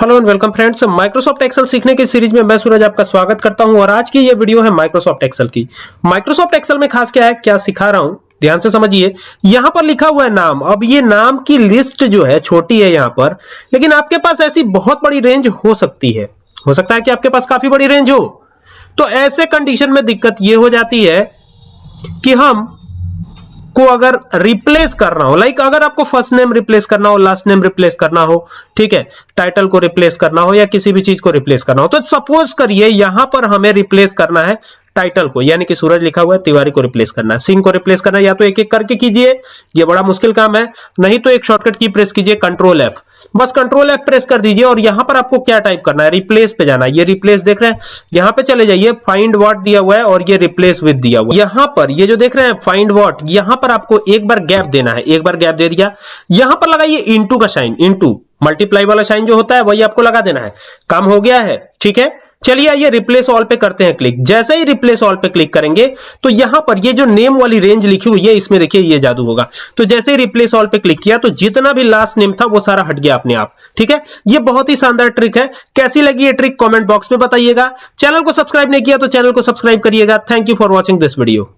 Hello and welcome friends Microsoft Excel सीखने की series में मैं सूरज आपका स्वागत करता हूँ और आज की ये वीडियो है माइक्रोसॉफ्ट एक्सेल की। माइक्रोसॉफ्ट एक्सेल में खास क्या है, क्या सिखा रहा हूँ? ध्यान से समझिए। यहाँ पर लिखा हुआ है नाम। अब ये नाम की लिस्ट जो है, छोटी है यहाँ पर, लेकिन आपके पास ऐसी बहुत बड़ी रेंज हो सकती है। हो सकता है कि आपके पास काफ़ी बड़ी रेंज हो। तो ऐसे कंडीशन में दिक्कत ये हो जाती है कि हम को अगर रिप्लेस करना हो लाइक अगर आपको फ़र्स्ट नेम रिप्लेस करना हो लास्ट नेम रिप्लेस करना हो, ठीक है टाइटल को रिप्लेस करना हो या किसी भी चीज़ को रिप्लेस करना हो तो सपोज़ करिए, यहाँ पर हमें रिप्लेस करना है टाइटल को, यानी कि सूरज लिखा हुआ है, तिवारी को रिप्लेस करना सिंह को रिप्लेस करना या तो एक एक करके कीजिए, ये बड़ा मुश्किल काम है। नहीं तो एक शॉर्टकट की प्रेस कीजिए कंट्रोल एफ़ बस कंट्रोल एफ़ प्रेस कर दीजिए और यहाँ पर आपको क्या टाइप करना है? रिप्लेस पे जाना है। ये रिप्लेस देख रहे हैं। यहाँ पे चले जाइए फाइंड वॉट दिया हुआ है और ये रिप्लेस विद दिया हुआ है। यहाँ पर ये जो देख रहे हैं फाइंड वॉट यहाँ पर आपको एक बार गैप देना है। एक बार गैप दे दिया। यहाँ पर लगाइए इंटू का साइन इंटू मल्टीप्लाई वाला साइन जो होता है, वही आपको लगा देना है। काम हो गया है, ठीक है? चलिए आइए रिप्लेस ऑल पे करते हैं क्लिक जैसे ही रिप्लेस ऑल पे क्लिक करेंगे तो यहाँ पर ये जो नेम वाली रेंज लिखी हुई है, इसमें देखिए ये जादू होगा। तो जैसे ही रिप्लेस ऑल पे क्लिक किया तो जितना भी लास्ट नेम था, वो सारा हट गया अपने आप। ठीक है? ये बहुत ही शानदार ट्रिक है। कैसी लगी ये ट्रिक कॉमेंट बॉक्स में बताइएगा। चैनल को सब्सक्राइब नहीं किया तो चैनल को सब्सक्राइब करिएगा। Thank you for watching this video